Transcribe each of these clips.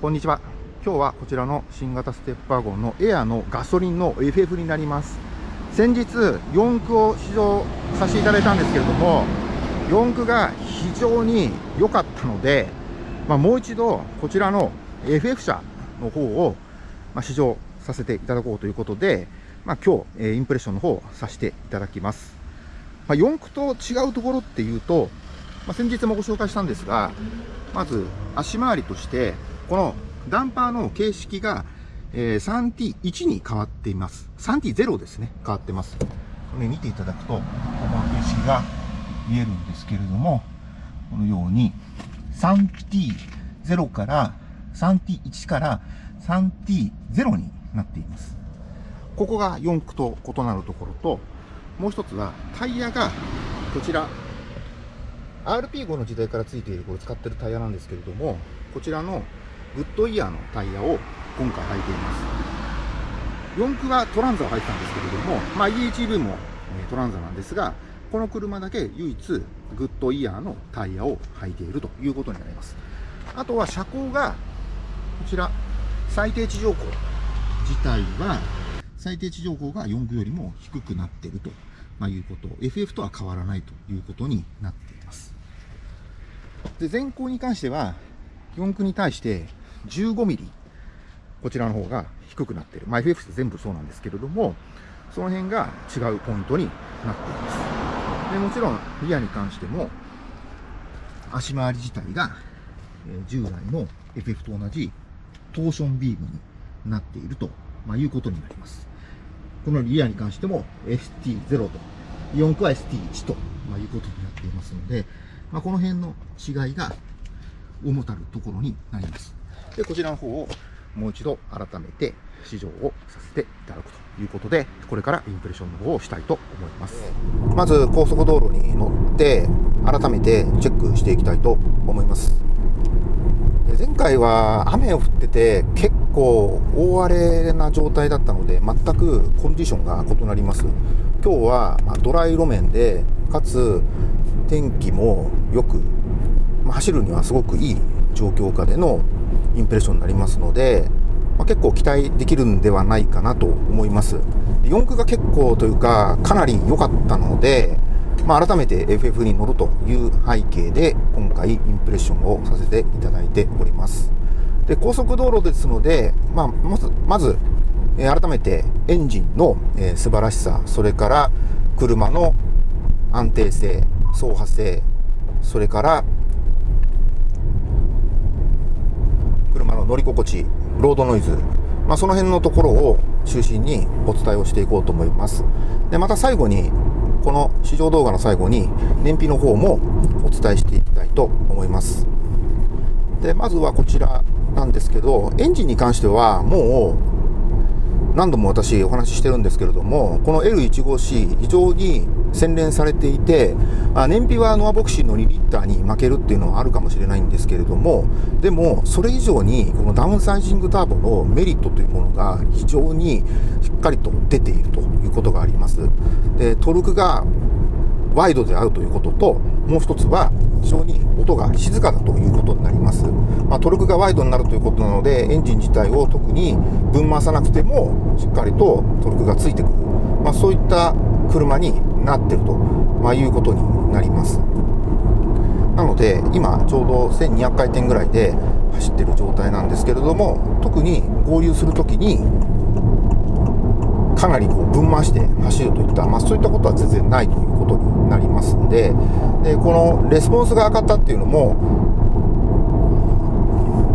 こんにちは。今日はこちらの新型ステップワゴンのエアのガソリンの FF になります。先日、4駆を試乗させていただいたんですけれども、4駆が非常に良かったので、まあ、もう一度こちらの FF 車の方を、ま試乗させていただこうということで、まあ、今日、えインプレッションの方をさせていただきます。まあ、4駆と違うところっていうと、まあ、先日もご紹介したんですが、まず足回りとして、このダンパーの形式が、え、3T1 に変わっています。3T0 ですね。変わってます。これ見ていただくと、この形式が見えるんですけれども、このように 3T0 から 3T1 から 3T0 になっています。ここが4駆と異なるところと、もう一つはタイヤがこちら RP5 の時代からついているこれ使ってるタイヤなんですけれども、こちらのグッドイヤーのタイヤを今回履いています。4駆はトランザを履いてたんですけれども、まあ、 e:HEV もトランザなんですが、この車だけ唯一グッドイヤーのタイヤを履いているということになります。あとは車高が、こちら、最低地上高自体は、最低地上高が4駆よりも低くなっていると、まあ、いうこと、FF とは変わらないということになっています。で、前高に関しては、4駆に対して15ミリ、こちらの方が低くなっている。まあ、FF って全部そうなんですけれども、その辺が違うポイントになっています。でもちろん、リアに関しても、足回り自体が、え従来の FF と同じトーションビームになっていると、ま、いうことになります。このリアに関しても ST0 と、4駆は ST1 と、いうことになっていますので、まあ、この辺の違いが主たるところになります。で、こちらの方をもう一度改めて試乗をさせていただくということで、これからインプレッションの方をしたいと思います。まず高速道路に乗って、改めてチェックしていきたいと思います。前回は雨を降ってて結構大荒れな状態だったので全くコンディションが異なります。今日はドライ路面でかつ天気もよく、走るにはすごくいい状況下でのインプレッションになりますので、まあ、結構期待できるんではないかなと思います。4区が結構というか、かなり良かったので、まあ、改めて FF に乗るという背景で、今回インプレッションをさせていただいております。で、高速道路ですので、まあ、まず、まず、え改めてエンジンの、え素晴らしさ、それから車の安定性、走破性、それから車の乗り心地、ロードノイズ、まあ、その辺のところを中心にお伝えをしていこうと思います。で、また最後に、この試乗動画の最後に燃費の方もお伝えしていきたいと思います。で、まずはこちらなんですけど、エンジンに関してはもう何度も私お話ししてるんですけれども、この L15C 非常に洗練されていて、あ、燃費はノアボクシーの2リッターに負けるっていうのはあるかもしれないんですけれども、でもそれ以上にこのダウンサイジングターボのメリットというものが非常にしっかりと出ているということがあります。で、トルクがワイドであるということと、もう一つは非常に音が静かだということになります。まあ、トルクがワイドになるということなので、エンジン自体を特にぶん回さなくても、しっかりとトルクがついてくる。まあ、そういった車になってると、まあ、いうことになります。なので、今ちょうど1200回転ぐらいで走ってる状態なんですけれども、特に合流するときに、かなりこう分回して走るといった、まあ、そういったことは全然ないということになりますんで、でこのレスポンスが上がったっていうのも、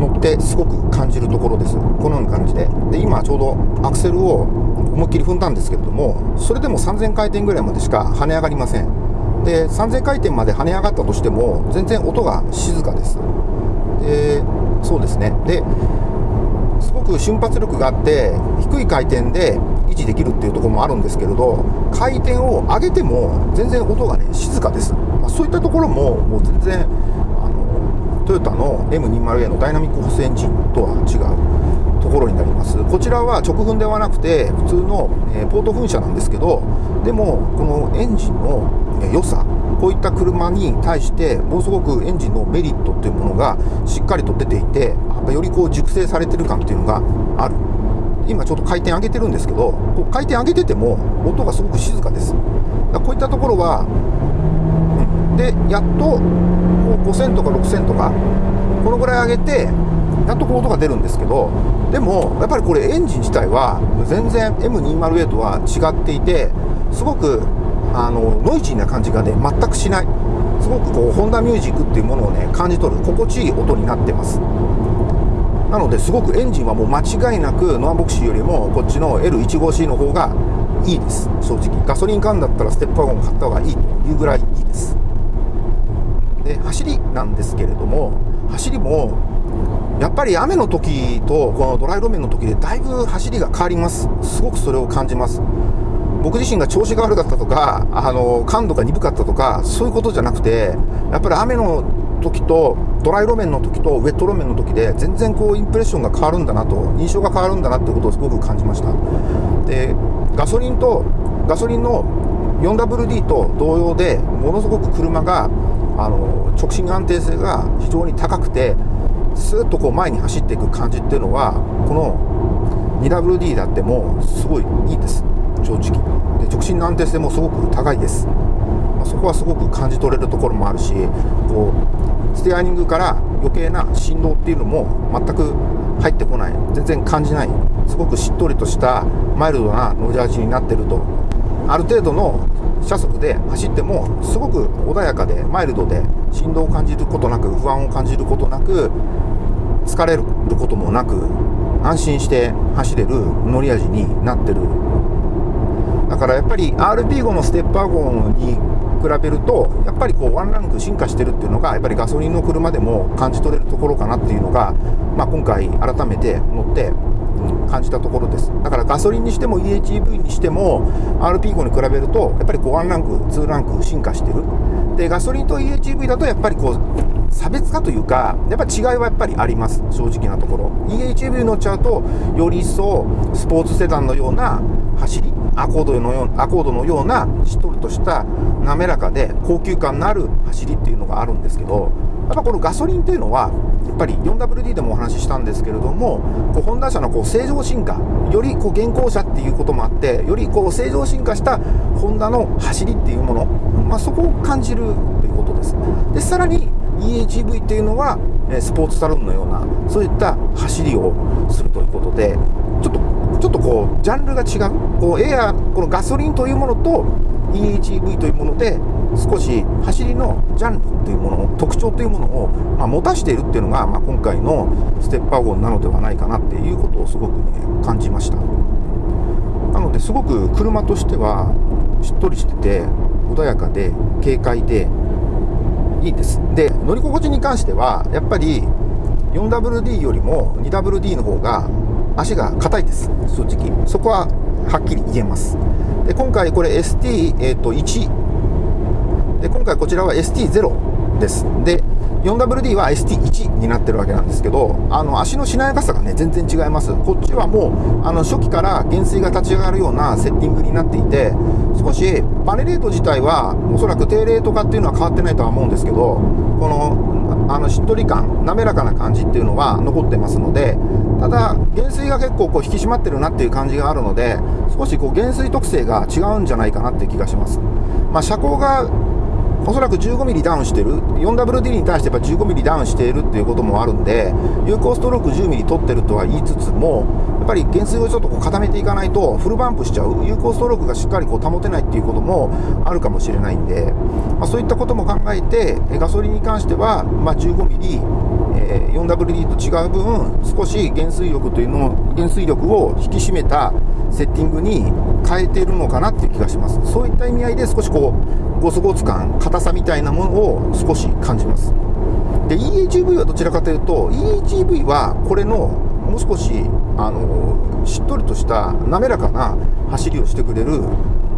乗ってすごく感じるところです。このような感じで。で、今ちょうどアクセルを思いっきり踏んだんですけれども、それでも3000回転ぐらいまでしか跳ね上がりません。で、3000回転まで跳ね上がったとしても、全然音が静かです。で、そうですね。で、すごく瞬発力があって、低い回転で維持できるっていうところもあるんですけれど、回転を上げても全然音がね、静かです。まあ、そういったところも、もう全然、あの、トヨタの M20A のダイナミックホスエンジンとは違うところになります。こちらは直噴ではなくて、普通の、え、ポート噴射なんですけど、でも、このエンジンの良さ、こういった車に対して、ものすごくエンジンのメリットっていうものがしっかりと出ていて、よりこう熟成されてる感っていうのがある。今ちょっと回転上げてるんですけどこう回転上げてても音がすごく静かです。だこういったところは、うん、でやっとこう5000とか6000とかこのぐらい上げてやっとこう音が出るんですけどでもやっぱりこれエンジン自体は全然 M208 は違っていてすごくあのノイジーな感じがね全くしない。すごくこうホンダミュージックっていうものをね感じ取る心地いい音になってます。なのですごくエンジンはもう間違いなくノアボクシーよりもこっちの L15C の方がいいです。正直。ガソリン缶だったらステップワゴン買った方がいいというぐらいいいです。で走りなんですけれども走りもやっぱり雨の時とこのドライ路面の時でだいぶ走りが変わります。すごくそれを感じます。僕自身が調子が悪かったとかあの感度が鈍かったとかそういうことじゃなくてやっぱり雨の時とドライ路面の時とウェット路面の時で全然こうインプレッションが変わるんだなと印象が変わるんだなってことをすごく感じました。でガソリンとガソリンの 4WD と同様でものすごく車があの直進安定性が非常に高くてスーッとこう前に走っていく感じっていうのはこの 2WD だってもすごいいいです。正直。で直進の安定性もすごく高いです、まあ、そこはすごく感じ取れるところもあるしこうステアリングから余計な振動っていうのも全く入ってこない。全然感じない。すごくしっとりとしたマイルドな乗り味になってると。ある程度の車速で走ってもすごく穏やかでマイルドで振動を感じることなく不安を感じることなく疲れることもなく安心して走れる乗り味になってる。だからやっぱり RP5 のステッパー号に比べるとやっぱりこうワンランク進化してるっていうのがやっぱりガソリンの車でも感じ取れるところかなっていうのが、まあ、今回改めて乗って感じたところです。だからガソリンにしても EHEV にしても RP5 に比べるとやっぱりこう1ランク2ランク進化してる。でガソリンと EHEV だとやっぱりこう差別化というかやっぱ違いはやっぱりあります。正直なところ。EHEV 乗っちゃうとより一層スポーツセダンのような走りアコードのようアコードのようなしっとりとした滑らかで高級感のある走りっていうのがあるんですけどやっぱこのガソリンっていうのはやっぱり 4WD でもお話ししたんですけれどもこうホンダ車のこう正常進化よりこう現行車っていうこともあってよりこう正常進化したホンダの走りっていうもの、まあ、そこを感じるということです。でさらに EHEV っていうのはスポーツサロンのようなそういった走りをするということでちょっとちょっとこうジャンルが違う。こうエアこのガソリンというものと EHEV というもので少し走りのジャンルというもの特徴というものを、まあ、持たしているっていうのが、まあ、今回のステッパー号なのではないかなっていうことをすごくね感じました。なのですごく車としてはしっとりしてて穏やかで軽快でいいです。で乗り心地に関してはやっぱり 4WD よりも 2WD の方が足が硬いです。正直。そこははっきり言えます。で今回これ ST1、えー、と1で今回こちらは ST0 です。で 4WD は ST1 になってるわけなんですけどあの足のしなやかさがね全然違います。こっちはもうあの初期から減衰が立ち上がるようなセッティングになっていて少しバネレート自体はおそらく低レート化っていうのは変わってないとは思うんですけどこのあのしっとり感滑らかな感じっていうのは残ってますのでただ減衰が結構こう引き締まってるなっていう感じがあるので少しこう減衰特性が違うんじゃないかなっていう気がします、まあ、車高がおそらく 15mm ダウンしてる。4WD に対してやっぱ 15mm ダウンしているっていうこともあるんで有効ストローク 10mm 取ってるとは言いつつもやっぱり減衰をちょっとこう固めていかないとフルバンプしちゃう。有効ストロークがしっかりこう保てないっていうこともあるかもしれないんで、まあ、そういったことも考えてガソリンに関しては、まあ、15mm、え、4WD と違う分少し減衰力というのを減衰力を引き締めたセッティングに変えているのかなっていう気がします。そういった意味合いで少しこうゴツゴツ感硬さみたいなものを少し感じます。で EHV はどちらかというと EHV はこれのもう少しあのしっとりとした滑らかな走りをしてくれる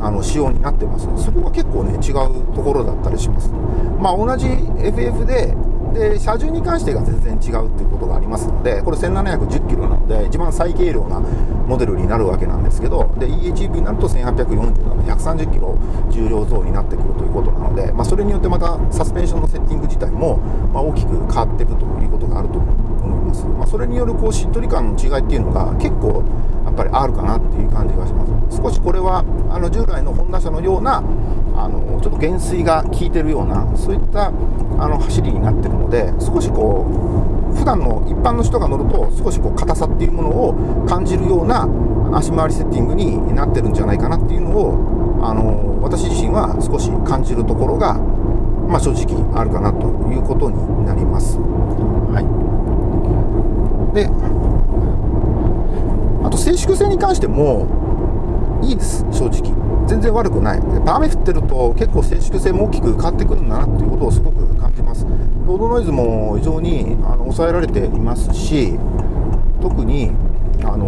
あの仕様になってます。そこが結構ね違うところだったりします。まあ同じ FF でで車重に関してが全然違うっていうことがありますのでこれ1710キロなので一番最軽量なモデルになるわけなんですけどで EHEV になると1840なので130キロ重量増になってくるということなので、まあ、それによってまたサスペンションのセッティング自体も、ま大きく変わっていくということがあると思いますます、まあ、それによるこうしっとり感の違いっていうのが結構やっぱりあるかなっていう感じがします。少しこれはあの従来のホンダ車のようなあのちょっと減衰が効いてるようなそういったあの走りになってるので少しこう普段の一般の人が乗ると少しこう硬さっていうものを感じるような足回りセッティングになってるんじゃないかなっていうのをあの私自身は少し感じるところが、まあ、正直あるかなということになります。はい、であと静粛性に関してもいいです正直。全然悪くない。雨降ってると結構静粛性も大きく変わってくるんだなっていうことをすごく感じます。ロードノイズも非常にあの抑えられていますし特にあの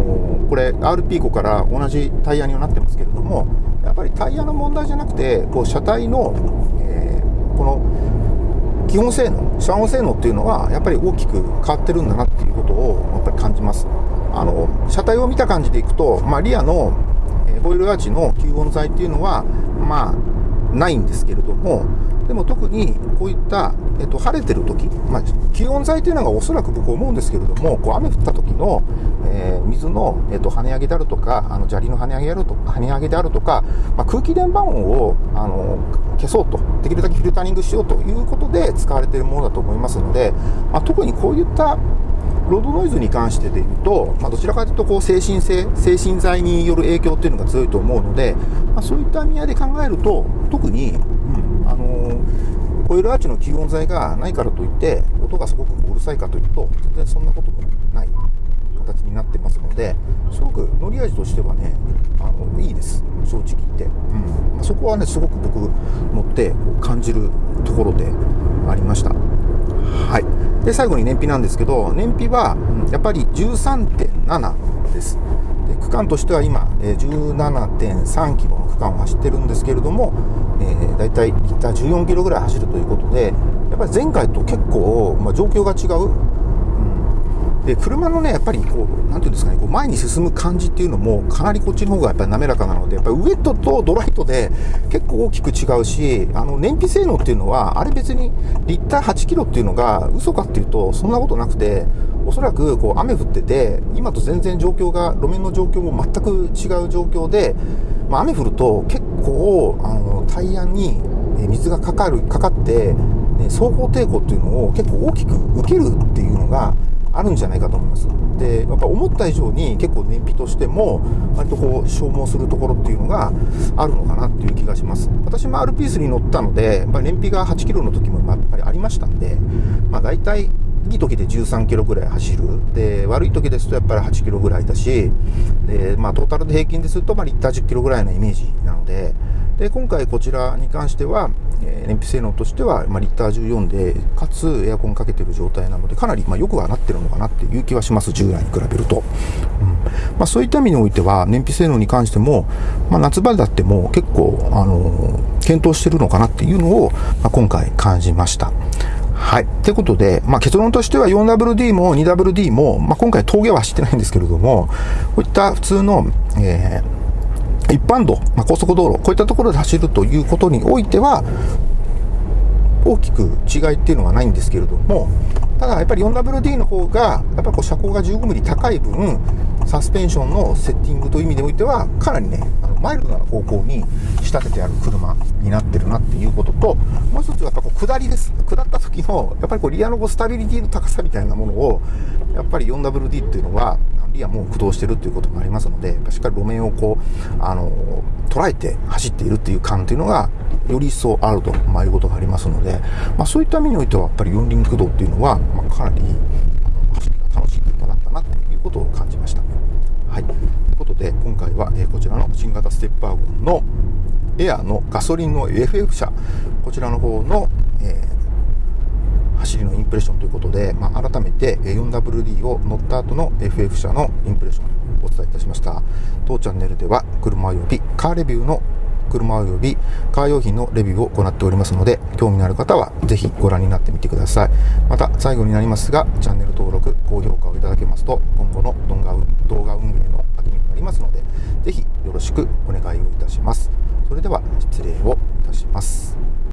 これ RP 5から同じタイヤにはなってますけれどもやっぱりタイヤの問題じゃなくてこう車体の、えー、この基本性能遮音性能っていうのはやっぱり大きく変わってるんだなっていうことをやっぱり感じます。あの車体を見た感じでいくと、まあ、リアのホイルアーチの吸音材っていうのはまあないんですけれどもでも特にこういった、えっと、晴れてる時、まあ、気温材というのがおそらく僕思うんですけれども、こう雨降った時の、えー、水の、えっと、跳ね上げであるとか、あの砂利の跳ね上げであると、跳ね上げであるとか、まあ、空気電波音をあの消そうと、できるだけフィルタリングしようということで使われているものだと思いますので、まあ、特にこういったロードノイズに関してで言うと、まあ、どちらかというとこう精神性、精神剤による影響っていうのが強いと思うので、まあ、そういった意味合いで考えると、特に、うん、あのー、コイルアーチの吸音材がないからといって、音がすごくうるさいかというと、全然そんなこともない形になってますので、すごく乗り味としてはね、あのいいです、正直言って。うんま、そこはね、すごく僕、乗って感じるところでありました。はい。で、最後に燃費なんですけど、燃費は、やっぱり13.7です。で区間としては今、え17.3キロの区間を走ってるんですけれども、えー、だいたいリッター14キロぐらい走るということで、やっぱり前回と結構、まあ、状況が違うで車のね、やっぱりこう、なんていうんですかね、こう前に進む感じっていうのも、かなりこっちの方がやっぱり滑らかなので、やっぱりウエットとドライトで結構大きく違うし、あの燃費性能っていうのは、あれ別にリッター8キロっていうのが嘘かっていうと、そんなことなくて、おそらくこう雨降ってて、今と全然状況が、路面の状況も全く違う状況で、まあ、雨降ると結構あのタイヤに水がかかるかかって、ね、走行抵抗っていうのを結構大きく受けるっていうのがあるんじゃないかと思います。で、やっぱ思った以上に結構燃費としても、割とこう消耗するところっていうのがあるのかなっていう気がします。私も R ピースに乗ったので、やっぱり燃費が8キロの時もやっぱりありましたんで、まあ大体、いい時で13キロぐらい走る。で、悪い時ですとやっぱり8キロぐらいだし、で、まあトータルで平均ですると、まあリッター10キロぐらいのイメージなので、で、今回こちらに関しては、え、燃費性能としては、ま、リッター14で、かつエアコンかけてる状態なので、かなり、まあ、よくはなってるのかなっていう気はします、従来に比べると。うんまあ、そういった意味においては、燃費性能に関しても、まあ、夏場だっても結構、あのー、検討してるのかなっていうのを、まあ、今回感じました。はい。ってことで、まあ、結論としては 4WD も 2WD も、まあ、今回峠は走ってないんですけれども、こういった普通の、えー一般道、まあ、高速道路、こういったところで走るということにおいては、大きく違いっていうのはないんですけれども、ただやっぱり 4WD の方が、やっぱり車高が15ミリ高い分、サスペンションのセッティングという意味においては、かなりね、あのマイルドな方向に仕立ててある車になってるなっていうことと、もう一つはやっぱこう下りです。下った時の、やっぱりこうリアのこうスタビリティの高さみたいなものを、やっぱり 4WD っていうのは、リアも駆動してるっていうこともありますので、しっかり路面をこう、あの、捉えて走っているっていう感っていうのが、より一層あると、まあ、いうことがありますので、まあ、そういった意味においては、やっぱり四輪駆動っていうのは、まあ、かなり、走りが楽しい車だったなっていうことを感じました。はい。ということで、今回は、え、こちらの新型ステップワゴンのエアのガソリンの FF 車、こちらの方の、えーンプレッションということで、まあ、改めて 4WD を乗った後の FF 車のインプレッションをお伝えいたしました。当チャンネルでは車及びカーレビューの車及びカー用品のレビューを行っておりますので、興味のある方はぜひご覧になってみてください。また、最後になりますが、チャンネル登録、高評価をいただけますと、今後の動画動画運営の励みになりますので、ぜひよろしくお願いをいたします。それでは、失礼をいたします。